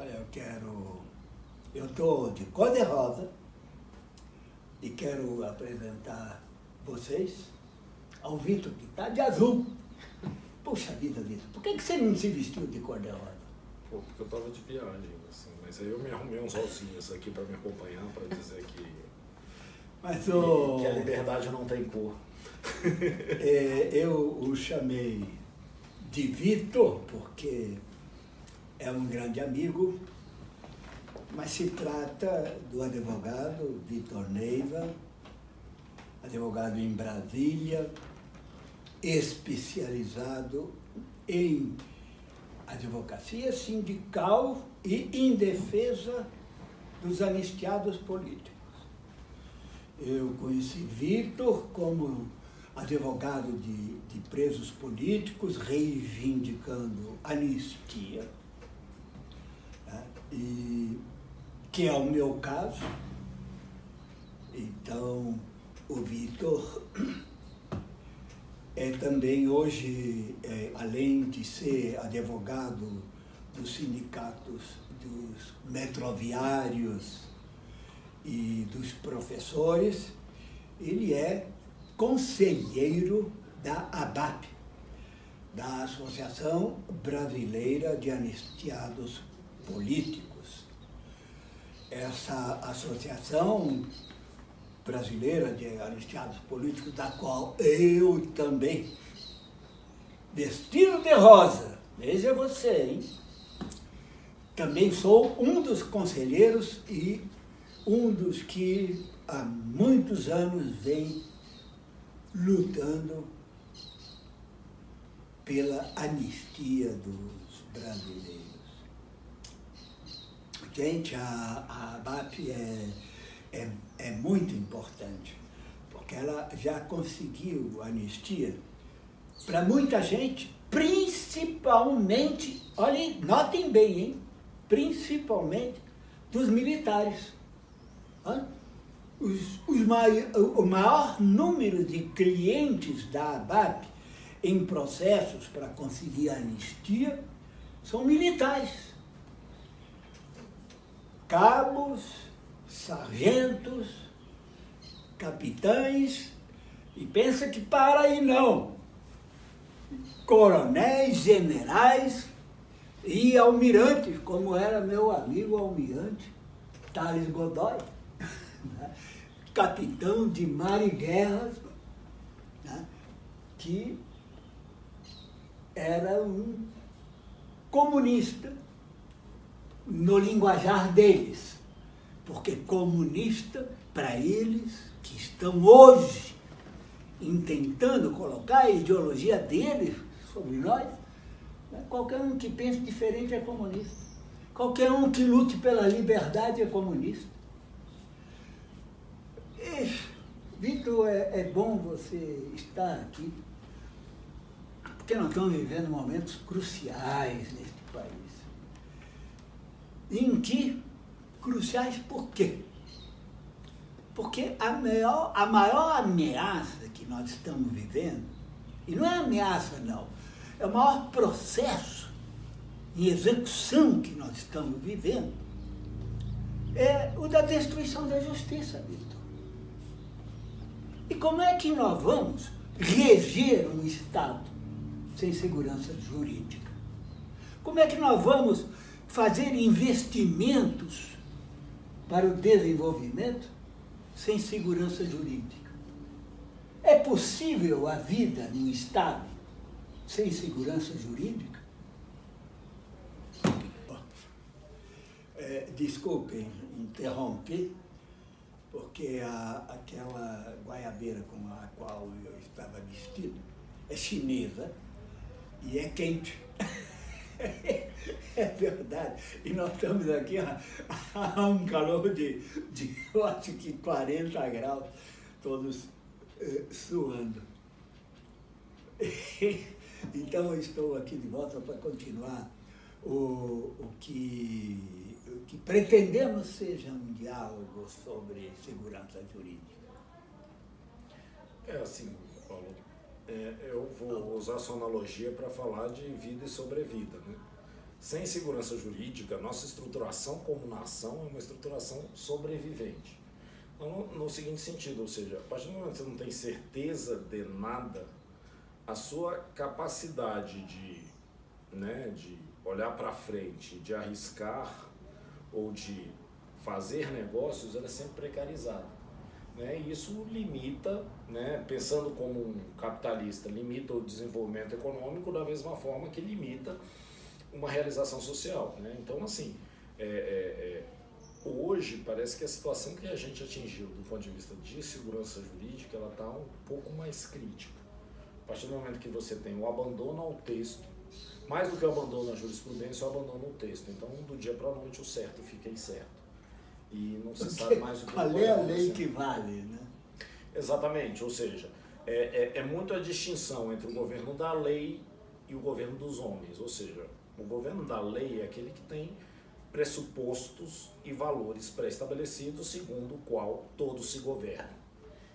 Olha, eu quero... Eu estou de cor-de-rosa e quero apresentar vocês ao Vitor, que está de azul. Puxa vida, Vitor, por que, que você não se vestiu de cor-de-rosa? Pô, porque eu tava de viagem, assim, mas aí eu me arrumei uns rosinhas aqui para me acompanhar, para dizer que, Mas o... que a liberdade não tem cor. É, eu o chamei de Vitor, porque é um grande amigo, mas se trata do advogado Vitor Neiva, advogado em Brasília, especializado em advocacia sindical e em defesa dos anistiados políticos. Eu conheci Vitor como advogado de, de presos políticos, reivindicando anistia? E, que é o meu caso. Então, o Vitor é também hoje, é, além de ser advogado dos sindicatos dos metroviários e dos professores, ele é conselheiro da ABAP, da Associação Brasileira de Anistiados Políticos. Essa associação brasileira de anistiados políticos, da qual eu também, vestido de rosa, veja você, hein? Também sou um dos conselheiros e um dos que há muitos anos vem lutando pela anistia dos brasileiros. Gente, a, a ABAP é, é, é muito importante, porque ela já conseguiu anistia para muita gente, principalmente, olhem, notem bem, hein? principalmente dos militares. Hã? os, os mai, o maior número de clientes da ABAP em processos para conseguir anistia são militares. Cabos, sargentos, capitães, e pensa que para aí não. Coronéis, generais e almirantes, como era meu amigo almirante Thales Godoy. Né? capitão de mar e guerras, né? que era um comunista no linguajar deles, porque comunista, para eles, que estão hoje intentando colocar a ideologia deles sobre nós, né? qualquer um que pense diferente é comunista. Qualquer um que lute pela liberdade é comunista. Vitor, é, é bom você estar aqui, porque nós estamos vivendo momentos cruciais neste país. Em que? Cruciais por quê? Porque a maior, a maior ameaça que nós estamos vivendo, e não é ameaça não, é o maior processo em execução que nós estamos vivendo, é o da destruição da justiça, Vitor. E como é que nós vamos reger um Estado sem segurança jurídica? Como é que nós vamos fazer investimentos para o desenvolvimento sem segurança jurídica? É possível a vida num Estado sem segurança jurídica? É, desculpem interromper, porque a, aquela guaiabeira com a qual eu estava vestido é chinesa e é quente. é verdade. E nós estamos aqui a, um calor de, de, eu acho que 40 graus, todos eh, suando. então eu estou aqui de volta para continuar o, o que que pretendemos seja um diálogo sobre segurança jurídica. É assim, Paulo, é, eu vou usar sua analogia para falar de vida e sobrevida. Né? sem segurança jurídica, nossa estruturação como nação é uma estruturação sobrevivente. No, no seguinte sentido, ou seja, a partir do momento que você não tem certeza de nada, a sua capacidade de, né, de olhar para frente, de arriscar ou de fazer negócios, ela é sempre precarizada. Né? E isso limita, né, pensando como um capitalista, limita o desenvolvimento econômico da mesma forma que limita uma realização social. Né? Então, assim, é, é, é Hoje, parece que a situação que a gente atingiu do ponto de vista de segurança jurídica, ela está um pouco mais crítica. A partir do momento que você tem o abandono ao texto, mais do que o abandono à jurisprudência, o abandono ao texto. Então, do dia para a noite, o certo fica incerto. E não se sabe mais o que Qual é a lei que vale, né? Exatamente, ou seja, é, é, é muito a distinção entre o governo da lei e o governo dos homens. Ou seja, o governo da lei é aquele que tem pressupostos e valores pré-estabelecidos segundo o qual todos se governam.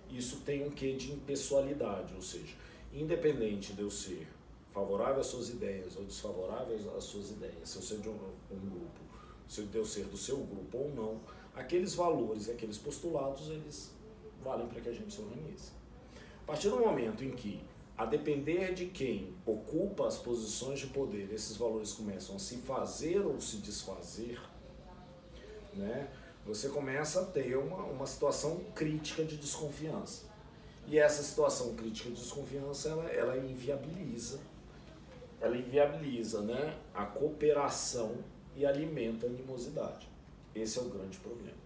Isso tem um quê de impessoalidade, ou seja, independente de eu ser favorável às suas ideias ou desfavorável às suas ideias, se eu ser de um, um grupo, se eu ser do seu grupo ou não, aqueles valores aqueles postulados, eles valem para que a gente se organize. A partir do momento em que a depender de quem ocupa as posições de poder, esses valores começam a se fazer ou se desfazer, né, você começa a ter uma, uma situação crítica de desconfiança. E essa situação crítica de desconfiança, ela, ela inviabiliza, ela inviabiliza né, a cooperação e alimenta a animosidade. Esse é o grande problema.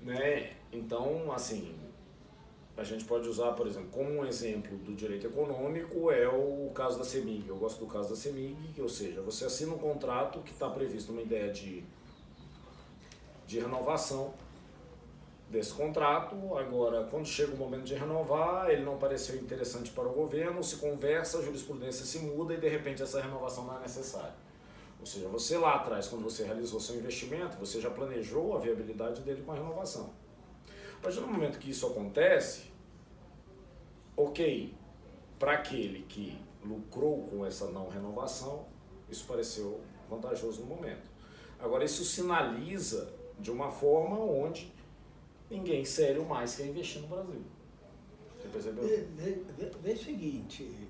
Né? Então, assim, a gente pode usar, por exemplo, como um exemplo do direito econômico é o caso da CEMIG. Eu gosto do caso da CEMIG, ou seja, você assina um contrato que está previsto uma ideia de, de renovação desse contrato. Agora, quando chega o momento de renovar, ele não pareceu interessante para o governo, se conversa, a jurisprudência se muda e de repente essa renovação não é necessária. Ou seja, você lá atrás, quando você realizou seu investimento, você já planejou a viabilidade dele com a renovação. Partir do momento que isso acontece, ok, para aquele que lucrou com essa não renovação, isso pareceu vantajoso no momento. Agora, isso sinaliza de uma forma onde ninguém sério mais quer investir no Brasil. Você percebeu? Vê, o seguinte,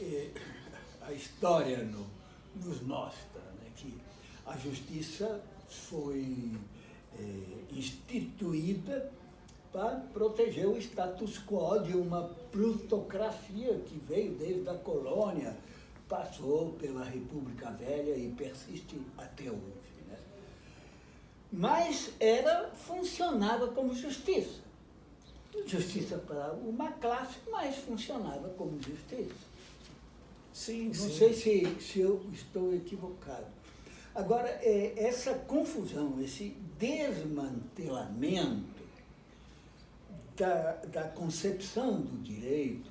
é, a história no, nos mostra né, que a justiça foi é, instituída para proteger o status quo de uma plutocracia que veio desde a colônia, passou pela República Velha e persiste até hoje. Né? Mas era, funcionava como justiça. Justiça para uma classe, mas funcionava como justiça. Sim, Não sim. sei se, se eu estou equivocado. Agora, é, essa confusão, esse desmantelamento da, da concepção do direito,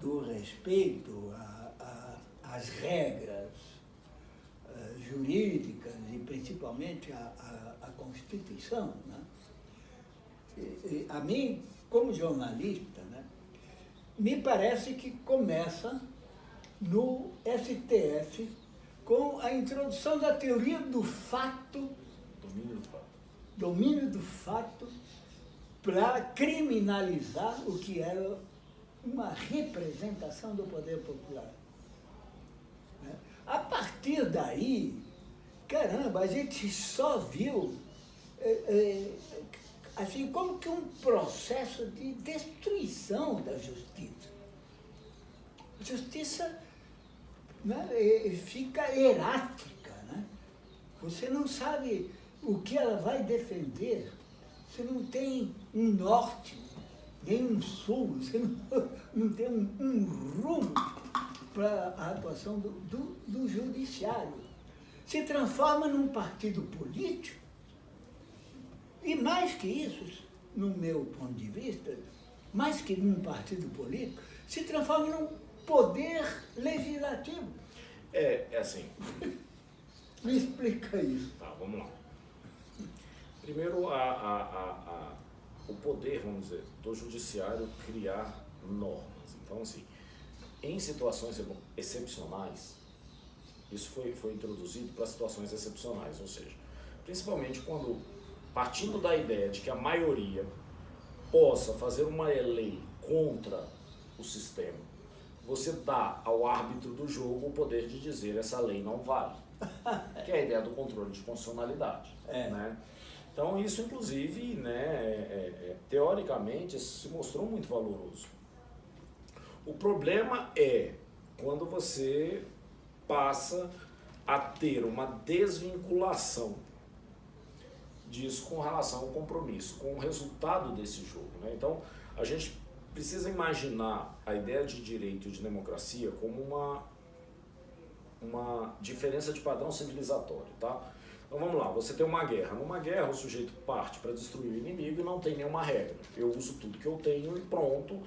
do respeito às regras uh, jurídicas e principalmente à Constituição. Né? E, e, a mim, como jornalista, né, me parece que começa no STF com a introdução da teoria do fato, domínio do fato, domínio do fato para criminalizar o que era uma representação do poder popular. Né? A partir daí, caramba, a gente só viu é, é, assim como que um processo de destruição da justiça. Justiça né, fica erática. Né? Você não sabe o que ela vai defender. Você não tem um norte, nem um sul, você não, não tem um, um rumo para a atuação do, do, do judiciário. Se transforma num partido político, e mais que isso, no meu ponto de vista, mais que num partido político, se transforma num poder legislativo. É, é assim. Me explica isso. Tá, vamos lá. Primeiro, a, a, a, o poder, vamos dizer, do judiciário criar normas. Então, assim, em situações excepcionais, Isso foi, foi introduzido para situações excepcionais, ou seja, principalmente quando, partindo da ideia de que a maioria possa fazer uma lei contra o sistema, você dá ao árbitro do jogo o poder de dizer essa lei não vale. que é a ideia do controle de constitucionalidade. É. Né? Então isso, inclusive, né, é, é, teoricamente, se mostrou muito valoroso. O problema é quando você passa a ter uma desvinculação disso com relação ao compromisso, com o resultado desse jogo. Né? Então, a gente precisa imaginar a ideia de direito e de democracia como uma, uma diferença de padrão civilizatório. Tá? Então vamos lá, você tem uma guerra. Numa guerra, o sujeito parte para destruir o inimigo e não tem nenhuma regra. Eu uso tudo que eu tenho e pronto.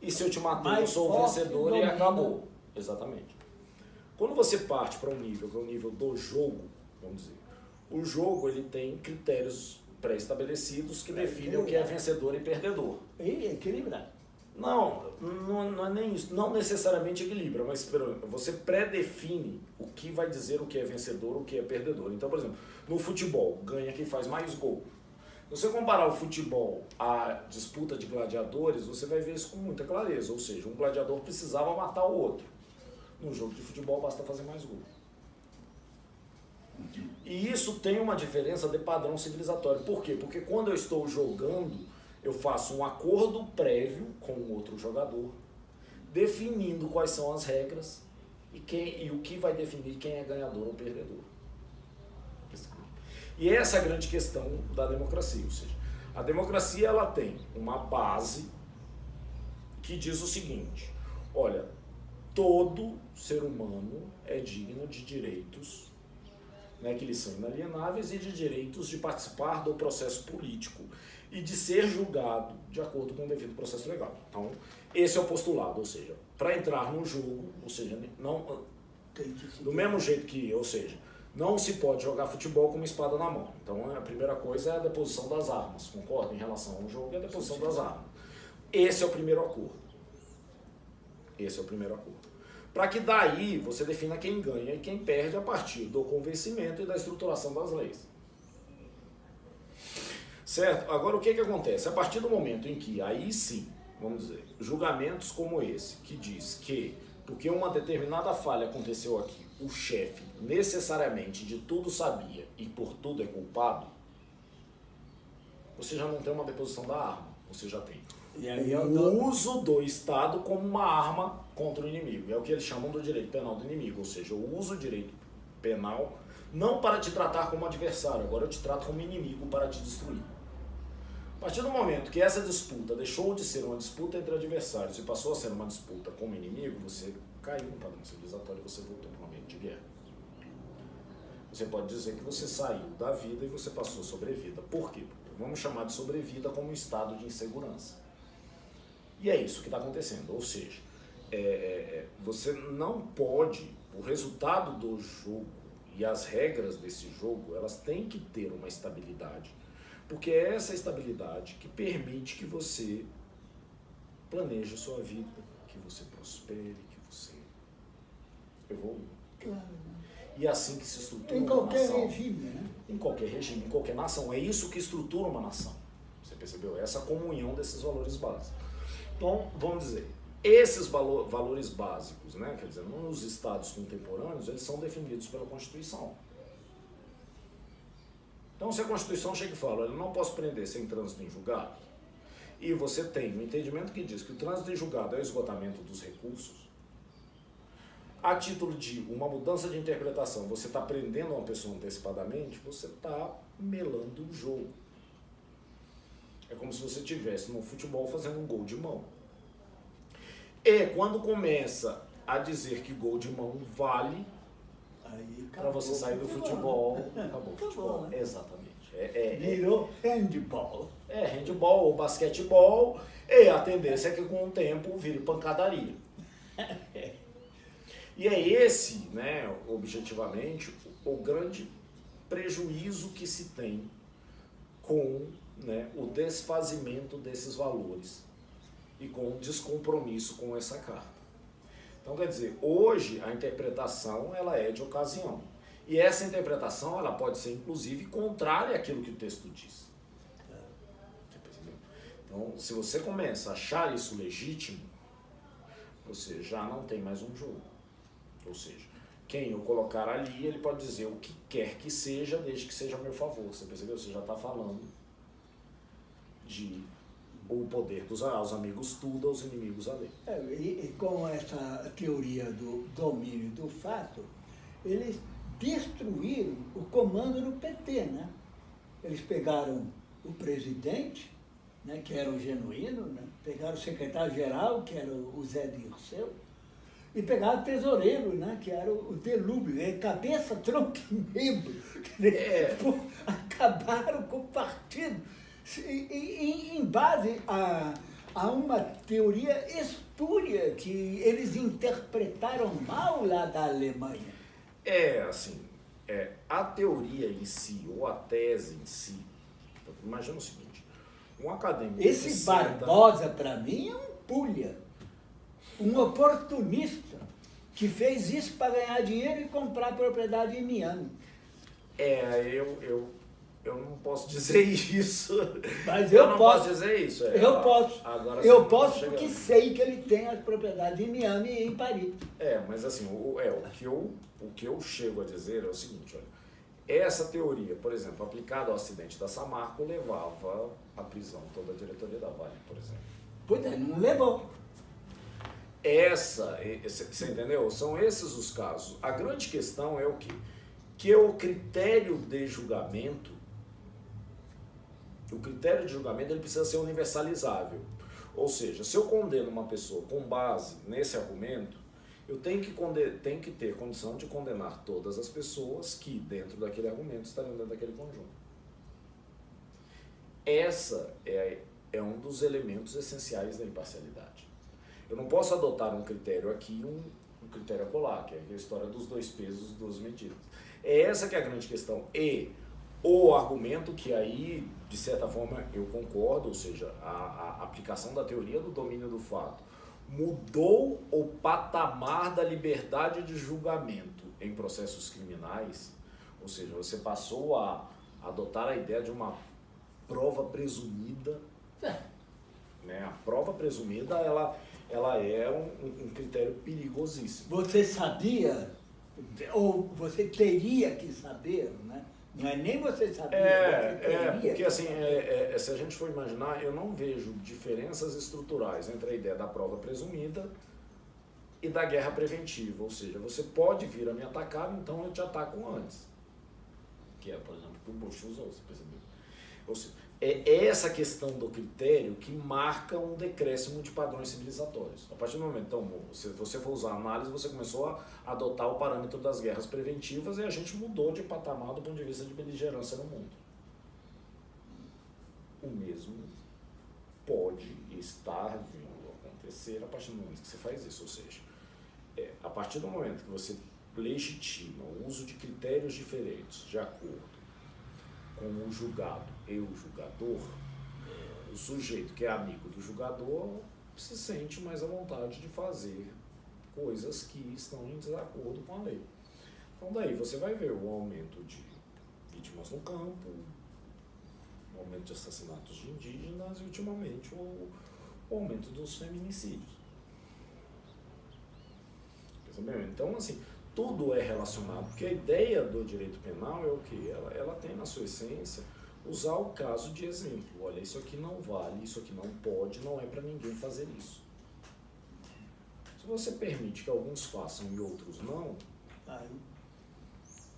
E se eu te matar, eu sou o vencedor e acabou. Exatamente. Quando você parte para um nível, que é o nível do jogo, vamos dizer, o jogo ele tem critérios pré-estabelecidos que definem o que é vencedor e perdedor. E equilibrar. Não, não, não, é nem isso. Não necessariamente equilibra, mas você pré-define o que vai dizer o que é vencedor, o que é perdedor. Então, por exemplo, no futebol, ganha quem faz mais gol. Se você comparar o futebol à disputa de gladiadores, você vai ver isso com muita clareza. Ou seja, um gladiador precisava matar o outro. No jogo de futebol basta fazer mais gol. E isso tem uma diferença de padrão civilizatório. Por quê? Porque quando eu estou jogando, eu faço um acordo prévio com o outro jogador, definindo quais são as regras e, quem, e o que vai definir quem é ganhador ou perdedor. E essa é a grande questão da democracia, ou seja, a democracia ela tem uma base que diz o seguinte, olha, todo ser humano é digno de direitos né, que lhes são inalienáveis e de direitos de participar do processo político e de ser julgado de acordo com o devido processo legal. Então, esse é o postulado, ou seja, para entrar no jogo, ou seja, não do mesmo jeito que, ou seja, não se pode jogar futebol com uma espada na mão. Então, a primeira coisa é a deposição das armas, concorda? Em relação ao jogo, é a deposição das armas. Esse é o primeiro acordo. Esse é o primeiro acordo para que daí você defina quem ganha e quem perde a partir do convencimento e da estruturação das leis. Certo? Agora o que, que acontece? A partir do momento em que aí sim, vamos dizer, julgamentos como esse, que diz que porque uma determinada falha aconteceu aqui, o chefe necessariamente de tudo sabia e por tudo é culpado, você já não tem uma deposição da arma, você já tem o uso do Estado como uma arma contra o inimigo. É o que eles chamam do direito penal do inimigo, ou seja, eu uso o direito penal não para te tratar como adversário, agora eu te trato como inimigo para te destruir. A partir do momento que essa disputa deixou de ser uma disputa entre adversários e passou a ser uma disputa como inimigo, você caiu no padrão civilizatório e você voltou para um ambiente de guerra. Você pode dizer que você saiu da vida e você passou sobrevida. Por quê? Vamos chamar de sobrevida como um estado de insegurança. E é isso que está acontecendo. Ou seja, é, é, é, você não pode, o resultado do jogo e as regras desse jogo, elas têm que ter uma estabilidade. Porque é essa estabilidade que permite que você planeje a sua vida, que você prospere, que você evolua. Claro. E é assim que se estrutura em qualquer nação. regime, né? Em qualquer regime, em qualquer nação. É isso que estrutura uma nação. Você percebeu? Essa comunhão desses valores básicos. Então, vamos dizer, esses valor, valores básicos, né, quer dizer, nos estados contemporâneos, eles são definidos pela Constituição. Então, se a Constituição chega e fala, eu não posso prender sem trânsito em julgado, e você tem um entendimento que diz que o trânsito em julgado é o esgotamento dos recursos, a título de uma mudança de interpretação, você está prendendo uma pessoa antecipadamente, você está melando o jogo. É como se você estivesse no futebol fazendo um gol de mão. E quando começa a dizer que gol de mão vale, para você sair do futebol, acabou o futebol. Né? Exatamente. É, é, é, Virou handball. É, handball ou basquetebol, e a tendência é que com o tempo vire pancadaria. E é esse, né, objetivamente, o grande prejuízo que se tem com né, o desfazimento desses valores e com o descompromisso com essa carta. Então, quer dizer, hoje a interpretação ela é de ocasião. E essa interpretação ela pode ser, inclusive, contrária àquilo que o texto diz. Então, se você começa a achar isso legítimo, você já não tem mais um jogo. Ou seja, quem eu colocar ali, ele pode dizer o que quer que seja, desde que seja a meu favor. Você percebeu? Você já está falando de o poder dos aos amigos tudo, aos inimigos a lei. É, e, e, com essa teoria do domínio do fato, eles destruíram o comando do PT, né? Eles pegaram o presidente, né, que era o genuíno, né? pegaram o secretário-geral, que era o Zé Dirceu, e pegaram o tesoureiro, né, que era o Delúbio, é cabeça, tronco e membro. É. Acabaram com o partido em, em base a, a uma teoria espúria que eles interpretaram mal lá da Alemanha. É, assim, é, a teoria em si, ou a tese em si, imagina o seguinte, um acadêmico... Esse Barbosa, para mim, é um pulha, um oportunista, que fez isso para ganhar dinheiro e comprar propriedade em Miami. É, eu, eu eu não posso dizer isso. Mas eu, eu não posso, posso dizer isso. É, eu posso. Agora, eu posso porque sei que ele tem as propriedades em Miami e em Paris. É, mas assim, o, é, o, que eu, o que eu chego a dizer é o seguinte, olha, essa teoria, por exemplo, aplicada ao acidente da Samarco, levava à prisão toda a diretoria da Vale, por exemplo. Pois é, não levou. Essa, você entendeu? São esses os casos. A grande questão é o quê? Que o critério de julgamento o critério de julgamento ele precisa ser universalizável. Ou seja, se eu condeno uma pessoa com base nesse argumento, eu tenho que, tenho que ter condição de condenar todas as pessoas que, dentro daquele argumento, estariam dentro daquele conjunto. Essa é, é um dos elementos essenciais da imparcialidade. Eu não posso adotar um critério aqui um, um critério acolá, que é a história dos dois pesos, duas medidas. É essa que é a grande questão. E o argumento que aí, de certa forma, eu concordo, ou seja, a, a aplicação da teoria do domínio do fato mudou o patamar da liberdade de julgamento em processos criminais, ou seja, você passou a adotar a ideia de uma prova presumida. É. Né? A prova presumida ela, ela é um, um critério perigosíssimo. Você sabia, ou você teria que saber, né? Não é nem você saber. É, é porque assim, é, é, se a gente for imaginar, eu não vejo diferenças estruturais entre a ideia da prova presumida e da guerra preventiva. Ou seja, você pode vir a me atacar, então eu te ataco antes. Que é, por exemplo, o que o Bush usou, você percebeu? Ou seja, é essa questão do critério que marca um decréscimo de padrões civilizatórios. A partir do momento, então, se você for usar análise, você começou a adotar o parâmetro das guerras preventivas e a gente mudou de patamar do ponto de vista de beligerância no mundo. O mesmo pode estar vindo a acontecer a partir do momento que você faz isso, ou seja, é, a partir do momento que você legitima o uso de critérios diferentes de acordo com o julgado e o julgador, o sujeito que é amigo do julgador se sente mais à vontade de fazer coisas que estão em desacordo com a lei. Então daí você vai ver o aumento de vítimas no campo, o aumento de assassinatos de indígenas e ultimamente o, o aumento dos feminicídios. Então assim, tudo é relacionado, porque a ideia do direito penal é o que? Ela, ela tem na sua essência usar o caso de exemplo. Olha, isso aqui não vale, isso aqui não pode, não é para ninguém fazer isso. Se você permite que alguns façam e outros não, aí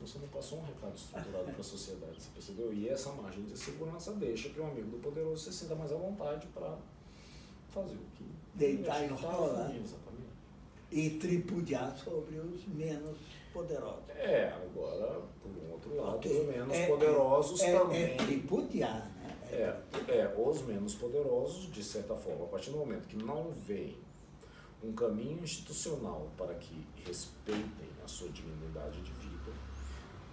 você não passou um recado estruturado para a sociedade, você percebeu? E essa margem de segurança deixa que o amigo do poderoso se sinta mais à vontade para fazer o que deitar e rolar. Exatamente e tripudiar sobre os menos poderosos. É, agora, por um outro lado, okay. os menos é, poderosos é, também. É tripudiar, né? É, é, os menos poderosos, de certa forma, a partir do momento que não veem um caminho institucional para que respeitem a sua dignidade de vida,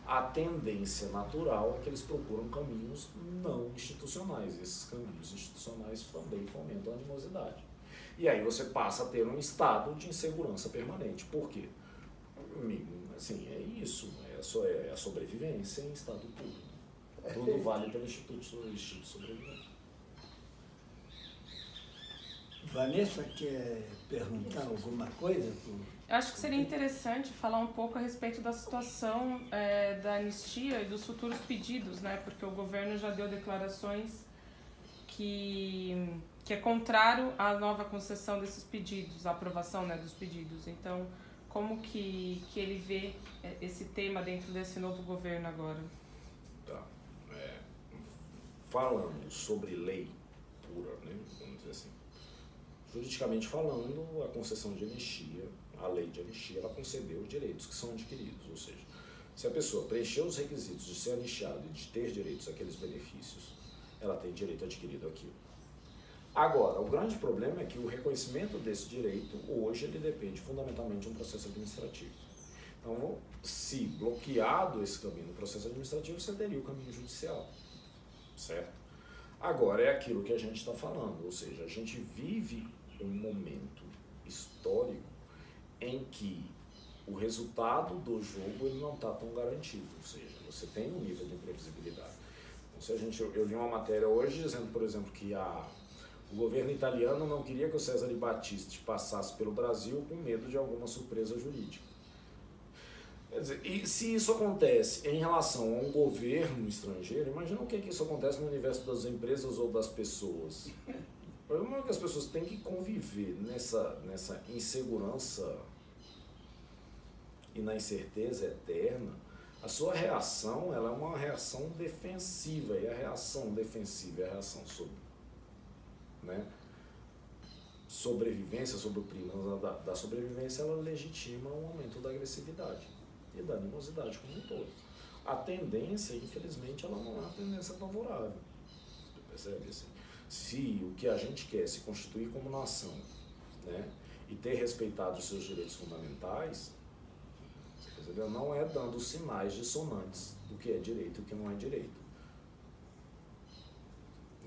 a tendência natural é que eles procuram caminhos não institucionais. Esses caminhos institucionais também fomentam a animosidade. E aí você passa a ter um estado de insegurança permanente. Por quê? Assim, é isso. É a, é a sobrevivência em estado puro. Tudo vale pelo Instituto, Instituto de Sobrevivência. Vanessa quer perguntar alguma coisa? Eu acho que seria interessante falar um pouco a respeito da situação é, da anistia e dos futuros pedidos, né? Porque o governo já deu declarações que, que é contrário à nova concessão desses pedidos, à aprovação né, dos pedidos. Então, como que, que ele vê é, esse tema dentro desse novo governo agora? Tá. É, falando sobre lei pura, né, vamos dizer assim, juridicamente falando, a concessão de anistia, a lei de anistia, ela concedeu os direitos que são adquiridos, ou seja, se a pessoa preencher os requisitos de ser anistiado e de ter direitos àqueles benefícios, ela tem direito adquirido aquilo. Agora, o grande problema é que o reconhecimento desse direito, hoje, ele depende fundamentalmente de um processo administrativo. Então, se bloqueado esse caminho no processo administrativo, você teria o caminho judicial, certo? Agora, é aquilo que a gente está falando, ou seja, a gente vive um momento histórico em que o resultado do jogo ele não está tão garantido, ou seja, você tem um nível de imprevisibilidade. Se a gente, eu, eu li uma matéria hoje dizendo, por exemplo, que a, o governo italiano não queria que o César Battisti passasse pelo Brasil com medo de alguma surpresa jurídica. Quer dizer, e se isso acontece em relação a um governo estrangeiro, imagina o que, que isso acontece no universo das empresas ou das pessoas. O problema é que as pessoas têm que conviver nessa, nessa insegurança e na incerteza eterna. A sua reação ela é uma reação defensiva, e a reação defensiva é a reação sobre né, sobrevivência, sobre o clima da, da sobrevivência, ela legitima um aumento da agressividade e da animosidade como um todo. A tendência, infelizmente, ela não é uma tendência favorável. Você percebe assim? Se o que a gente quer é se constituir como nação, né, e ter respeitado os seus direitos fundamentais, entendeu? não é dando sinais dissonantes do que é direito e o que não é direito.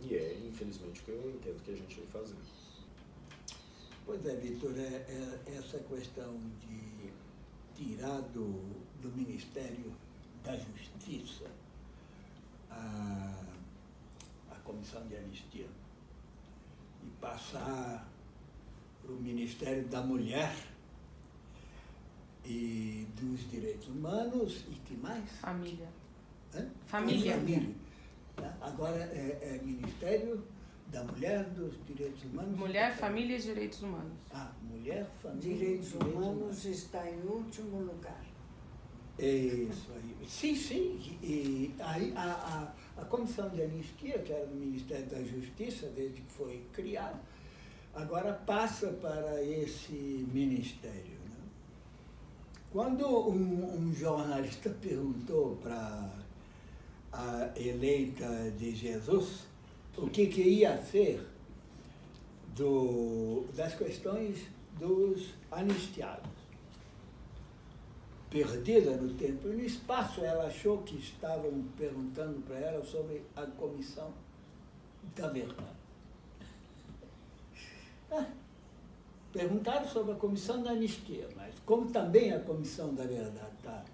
E é, infelizmente, o que eu entendo que a gente vem fazendo. Pois é, Vitor, é, é, essa questão de tirar do, do Ministério da Justiça a, a Comissão de Anistia e passar para o Ministério da Mulher e dos Direitos Humanos e que mais? Família. Hã? Família. Família. Tá? Agora é, é Ministério da Mulher, dos Direitos Humanos. Mulher, Família e Direitos Humanos. Ah, Mulher, Família Direitos, direitos Humanos está em último lugar. É isso aí. Sim, sim. E aí a, a, a Comissão de Anistia, que era do Ministério da Justiça, desde que foi criada, agora passa para esse ministério. Quando um, um jornalista perguntou para a eleita de Jesus o que, que ia ser do, das questões dos anistiados. Perdida no tempo e no espaço, ela achou que estavam perguntando para ela sobre a comissão da verdade. Ah, perguntaram sobre a comissão da anistia, mas como também a comissão da verdade está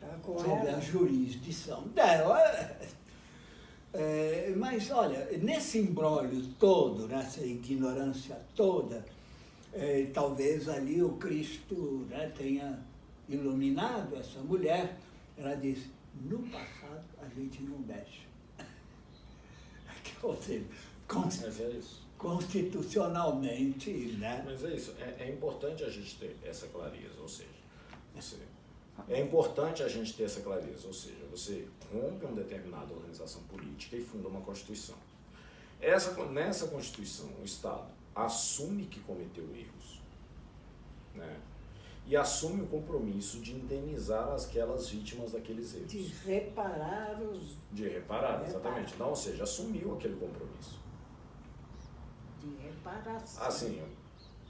tá sobre a jurisdição dela, é, mas, olha, nesse embrólio todo, nessa ignorância toda, é, talvez ali o Cristo né, tenha iluminado essa mulher. Ela disse, no passado a gente não mexe. Ou seja, Mas é isso. Constitucionalmente, né? Mas é isso, é, é importante a gente ter essa clareza, ou seja, você é importante a gente ter essa clareza, ou seja, você rompe uma determinada organização política e funda uma Constituição. Essa, nessa Constituição, o Estado assume que cometeu erros, né? e assume o compromisso de indenizar aquelas vítimas daqueles erros. De reparar os... De reparar, exatamente. Não, ou seja, assumiu aquele compromisso. Reparação. Assim,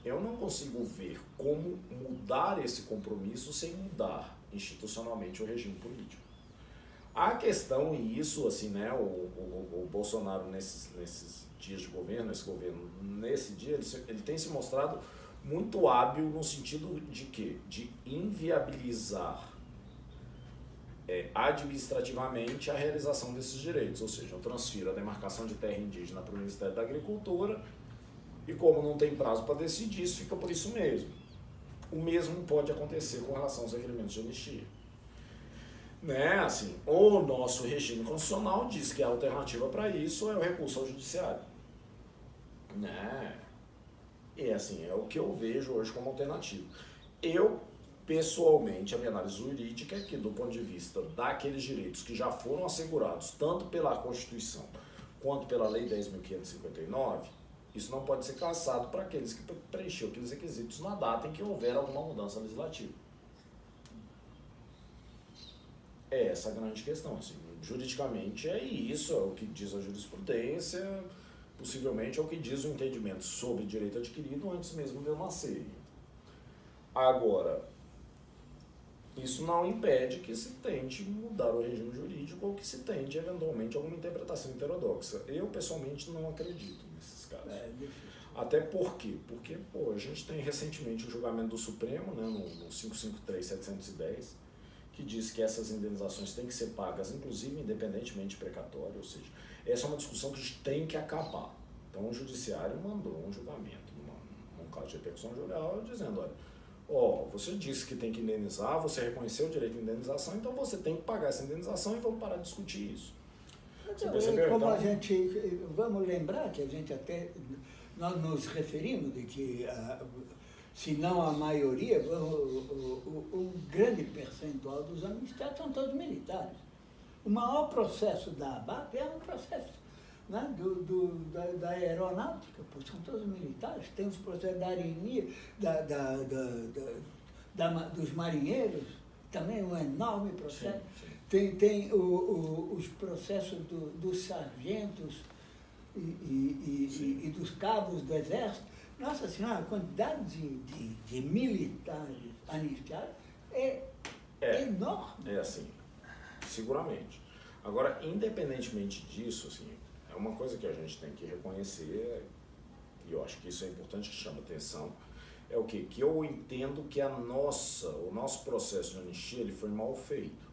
eu não consigo ver como mudar esse compromisso sem mudar institucionalmente o regime político. A questão, e isso, assim, né, o, o, o Bolsonaro nesses, nesses dias de governo, esse governo, nesse dia, ele, ele tem se mostrado muito hábil no sentido de quê? De inviabilizar é, administrativamente a realização desses direitos, ou seja, eu transfiro a demarcação de terra indígena para o Ministério da Agricultura e como não tem prazo para decidir, isso fica por isso mesmo. O mesmo pode acontecer com relação aos requerimentos de anistia. Né? Assim, o nosso regime constitucional diz que a alternativa para isso é o recurso ao judiciário. Né? E assim, é o que eu vejo hoje como alternativa. Eu, pessoalmente, a minha análise jurídica é que, do ponto de vista daqueles direitos que já foram assegurados, tanto pela Constituição quanto pela Lei 10.559, isso não pode ser cassado para aqueles que preencheram aqueles requisitos na data em que houver alguma mudança legislativa. É essa a grande questão. Assim, juridicamente é isso, é o que diz a jurisprudência, possivelmente é o que diz o entendimento sobre direito adquirido antes mesmo de eu nascer. Agora, isso não impede que se tente mudar o regime jurídico ou que se tente, eventualmente, alguma interpretação heterodoxa. Eu, pessoalmente, não acredito nesses casos. É, Até por quê? Porque pô, a gente tem recentemente o julgamento do Supremo, né, no, no 553-710, que diz que essas indenizações têm que ser pagas, inclusive independentemente de precatório, ou seja, essa é uma discussão que a gente tem que acabar. Então o judiciário mandou um julgamento, num caso de repercussão judicial, dizendo, olha, ó, você disse que tem que indenizar, você reconheceu o direito de indenização, então você tem que pagar essa indenização e vamos parar de discutir isso. Percebeu? Como então, a gente, vamos lembrar que a gente até, nós nos referimos de que, uh, se não a maioria, o, o, o, o grande percentual dos amistados são todos militares. O maior processo da ABAP é um processo né, do, do, da, da, aeronáutica, pois são todos militares, tem os processos da arenia, da, da, da, dos marinheiros, também um enorme processo. Sim, sim. Tem, tem o, o, os processos do, dos sargentos e, e, e, e, dos cabos do exército. Nossa Senhora, a quantidade de, de, de militares anistiados é, é enorme. É assim, seguramente. Agora, independentemente disso, assim, é uma coisa que a gente tem que reconhecer, e eu acho que isso é importante, que chama atenção, é o quê? Que eu entendo que a nossa, o nosso processo de anistia, ele foi mal feito.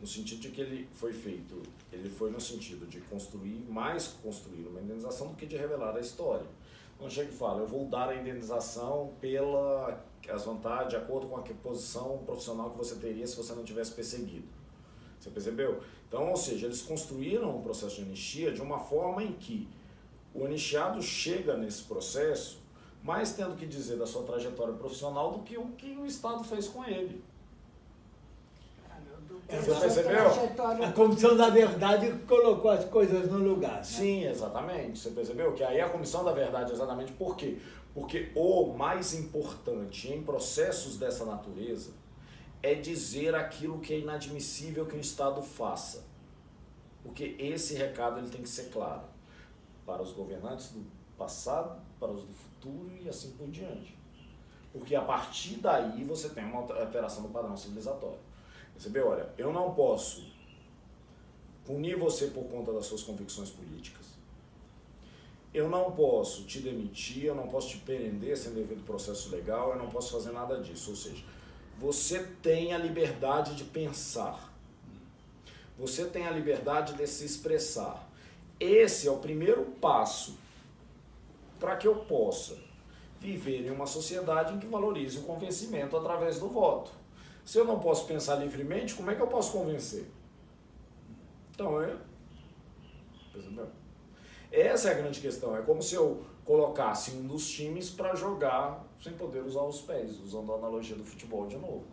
No sentido de que ele foi feito, ele foi no sentido de construir, mais construir uma indenização do que de revelar a história. Então chega e fala, eu vou dar a indenização pela as vantagens, de acordo com a posição profissional que você teria se você não tivesse perseguido. Você percebeu? Então, ou seja, eles construíram o processo de anistia de uma forma em que o anistiado chega nesse processo mais tendo que dizer da sua trajetória profissional do que o que o Estado fez com ele. Você percebeu? A Comissão da Verdade colocou as coisas no lugar. Né? Sim, exatamente. Você percebeu? Que aí a Comissão da Verdade, exatamente por quê? Porque o mais importante em processos dessa natureza é dizer aquilo que é inadmissível que o Estado faça. Porque esse recado ele tem que ser claro para os governantes do passado, para os do futuro e assim por diante. Porque a partir daí você tem uma alteração do padrão civilizatório. Percebeu? Olha, eu não posso punir você por conta das suas convicções políticas. Eu não posso te demitir, eu não posso te prender sem devido processo legal, eu não posso fazer nada disso. Ou seja, você tem a liberdade de pensar. Você tem a liberdade de se expressar. Esse é o primeiro passo para que eu possa viver em uma sociedade em que valorize o convencimento através do voto. Se eu não posso pensar livremente, como é que eu posso convencer? Então, é. Essa é a grande questão. É como se eu colocasse um dos times para jogar sem poder usar os pés, usando a analogia do futebol de novo.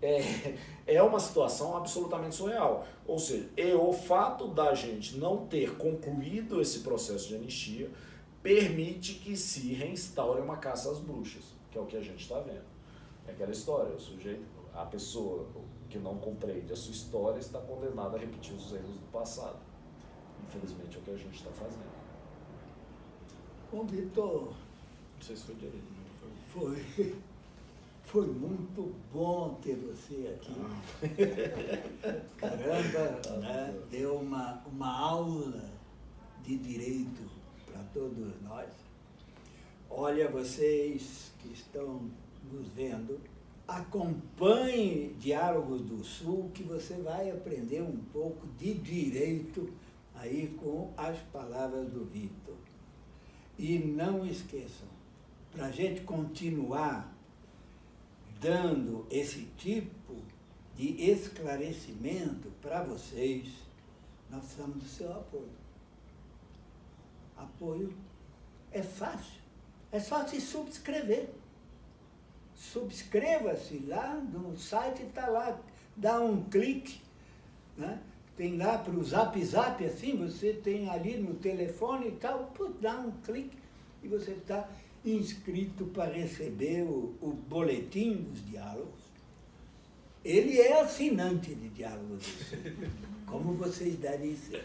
É, é uma situação absolutamente surreal. Ou seja, é o fato da gente não ter concluído esse processo de anistia permite que se reinstaure uma caça às bruxas, que é o que a gente está vendo. É aquela história, o sujeito, a pessoa que não compreende a sua história está condenada a repetir os erros do passado. Infelizmente é o que a gente está fazendo. Vitor. Se foi direito, não foi. Foi. Foi muito bom ter você aqui. Caramba, né? deu uma, uma aula de direito para todos nós. Olha, vocês que estão nos vendo, acompanhe Diálogos do Sul, que você vai aprender um pouco de direito aí com as palavras do Vitor. E não esqueçam, para a gente continuar dando esse tipo de esclarecimento para vocês, nós precisamos do seu apoio. Apoio é fácil, é só se subscrever. Subscreva-se lá no site, está lá, dá um clique, né? tem lá para o zap zap, assim, você tem ali no telefone e tal, put, dá um clique e você está inscrito para receber o, o boletim dos diálogos. Ele é assinante de diálogos, assim. como vocês devem ser.